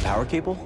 power cable?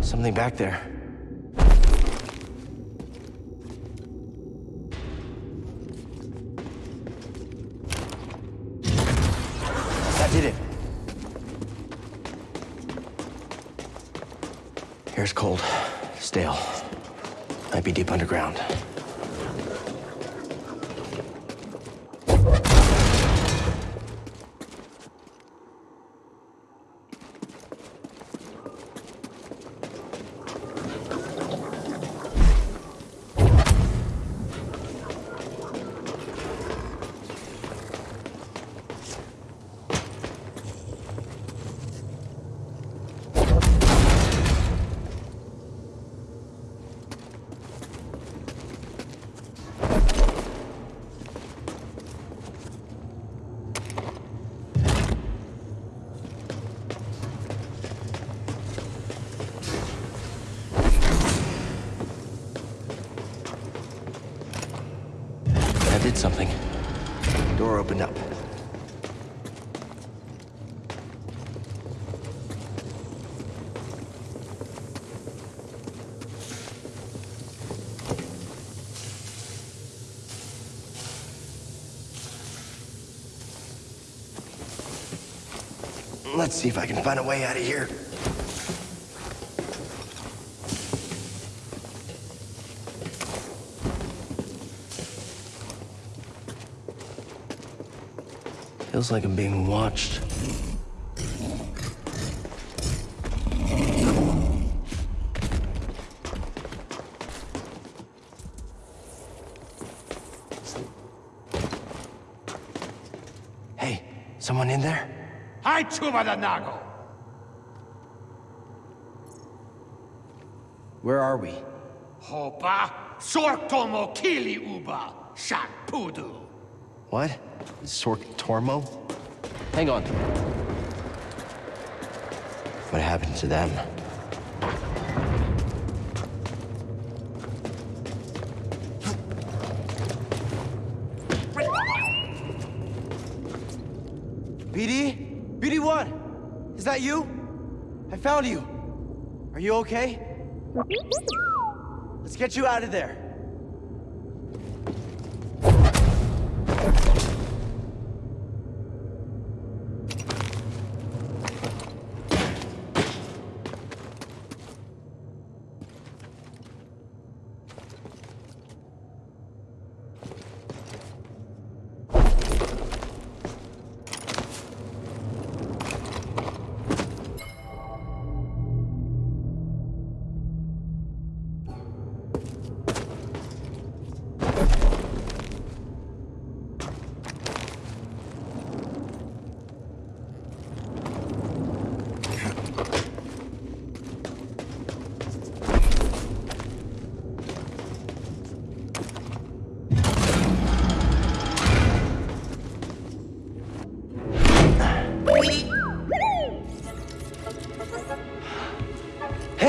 Something back there. That did it. Here's cold, stale. Might be deep underground. Let's see if I can find a way out of here. Feels like I'm being watched. Hey, someone in there? Hai chuva da nago. Where are we? Hopa sortomo kili uba shak pudu. What? Sorc Tormo? Hang on. What happened to them? BD? BD1? Is that you? I found you. Are you okay? Let's get you out of there.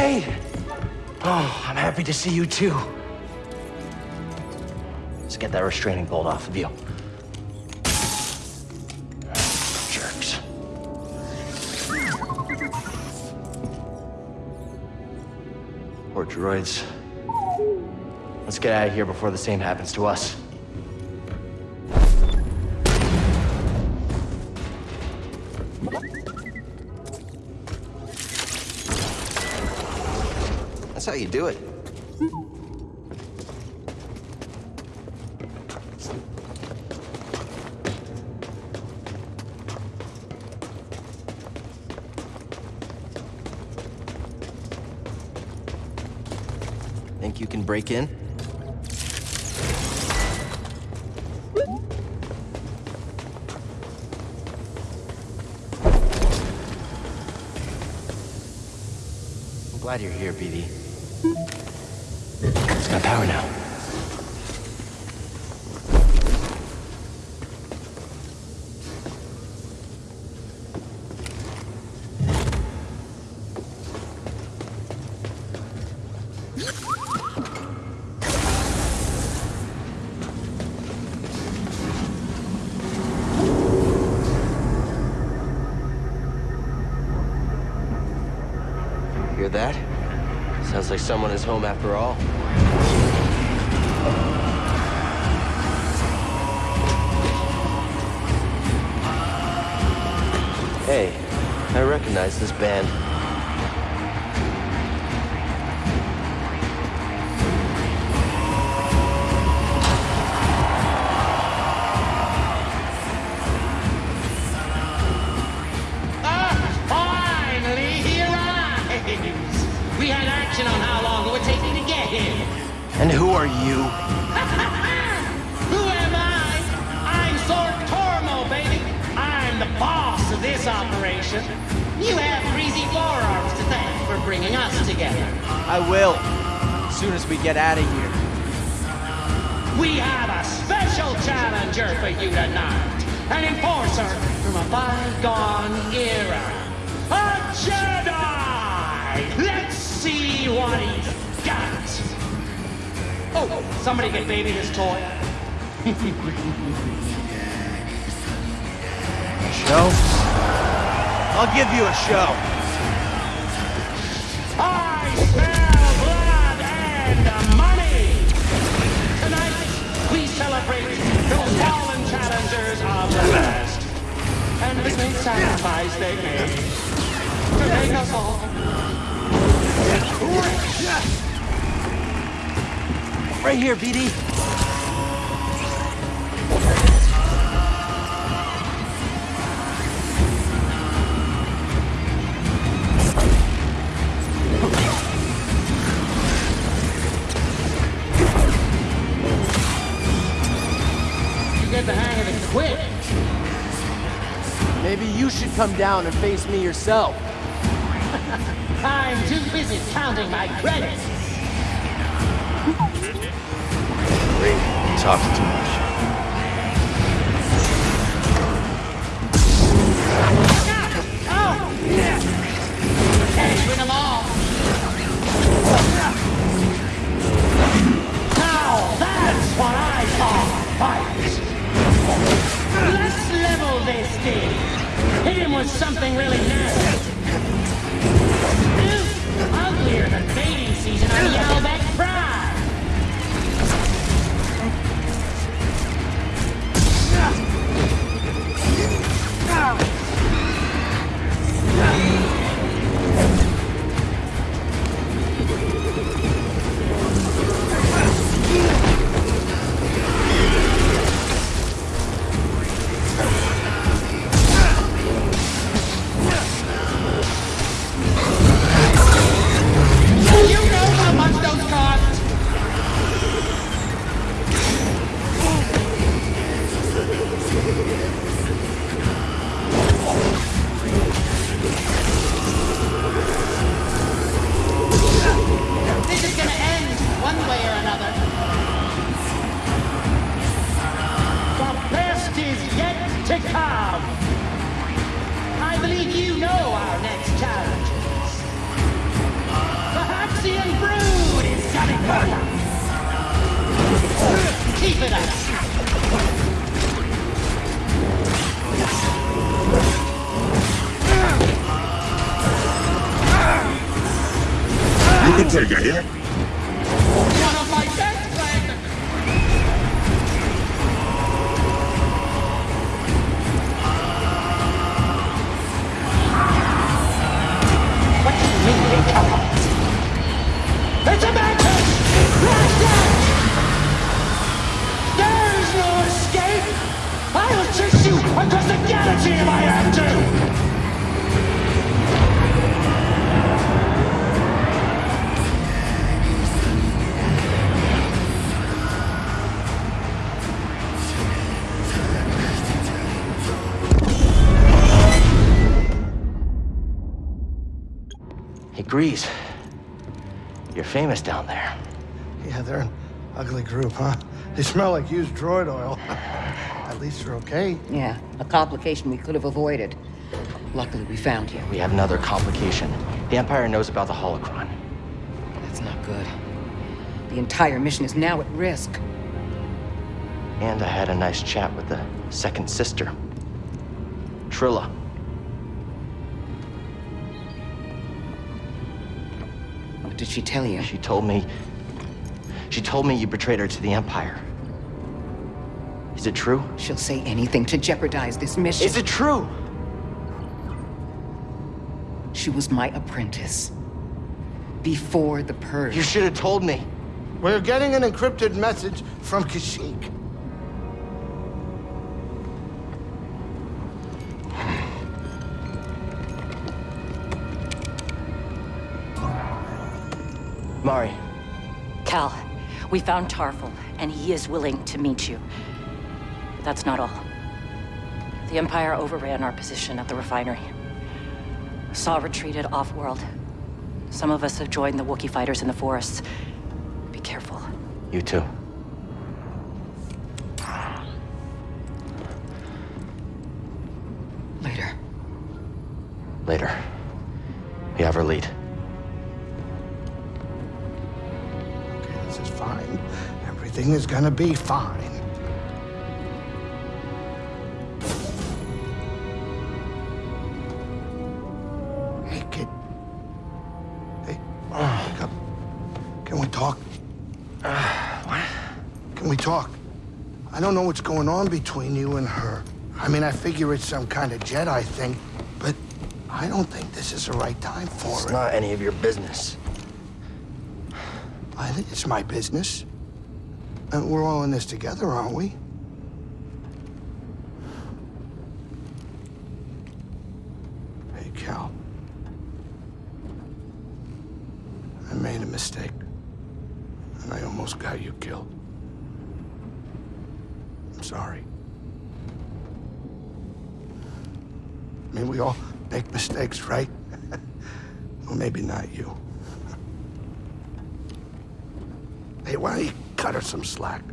Hey! Oh, I'm happy to see you too. Let's get that restraining bolt off of you. Jerks. Poor droids. Let's get out of here before the same happens to us. That's how you do it. Think you can break in? I'm glad you're here, BD. It's got power now. Hear that? Sounds like someone is home after all. Hey, I recognize this band. And who are you? Who am I? I'm Tormo, baby. I'm the boss of this operation. You have greasy forearms to thank for bringing us together. I will. As soon as we get out of here. We have a special challenger for you tonight. An enforcer from a bygone era. A Jedi! Somebody get baby this toy. Show? I'll give you a show. I smell blood and money! Tonight, we celebrate those fallen challengers of the past. And the sacrifice they made to make us all Right here, BD. You get the hang of it quick. Maybe you should come down and face me yourself. I'm too busy counting my credits. Talks too much. Oh! Can't win them all. Now that's what I call fight. Let's level this thing. Hit him with something really nasty. Us. Keep it up. You Hey, Greez. You're famous down there. Yeah, they're an ugly group, huh? They smell like used droid oil. At least they're okay. Yeah, a complication we could have avoided. Luckily, we found you. We have another complication. The Empire knows about the holocron. That's not good. The entire mission is now at risk. And I had a nice chat with the second sister, Trilla. What did she tell you? She told me. She told me you betrayed her to the Empire. Is it true? She'll say anything to jeopardize this mission. Is it true? She was my apprentice. Before the purge. You should have told me. We're getting an encrypted message from Kashyyyk. Mari, Cal, we found Tarfful, and he is willing to meet you. But that's not all. The Empire overran our position at the refinery. Saw retreated off-world. Some of us have joined the Wookiee fighters in the forests. Be careful. you too. Everything is gonna be fine. Hey, kid. Hey, wake up. Can we talk? Uh, what? Can we talk? I don't know what's going on between you and her. I mean, I figure it's some kind of Jedi thing, but I don't think this is the right time for It's it. It's not any of your business. I think it's my business. And we're all in this together, aren't we? Hey, Cal. I made a mistake. And I almost got you killed. I'm sorry. I mean, we all make mistakes, right? well, maybe not you. Hey, why cut her some slack?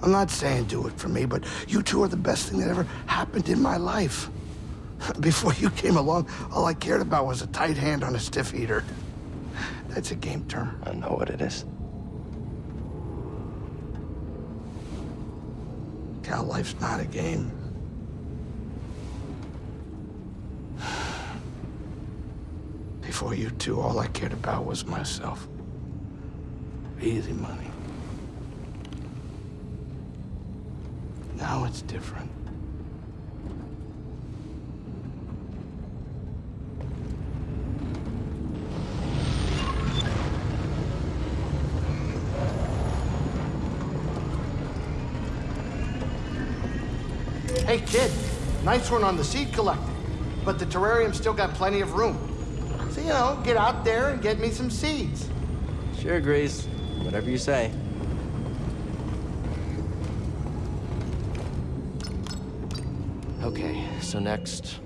I'm not saying do it for me, but you two are the best thing that ever happened in my life. Before you came along, all I cared about was a tight hand on a stiff eater. That's a game term. I know what it is. Cal, life's not a game. Before you two, all I cared about was myself. Easy money. Now it's different. Hey, kid. Nice one on the seed collecting. But the terrarium's still got plenty of room. So, you know, get out there and get me some seeds. Sure, Greez. Whatever you say. Okay, so next,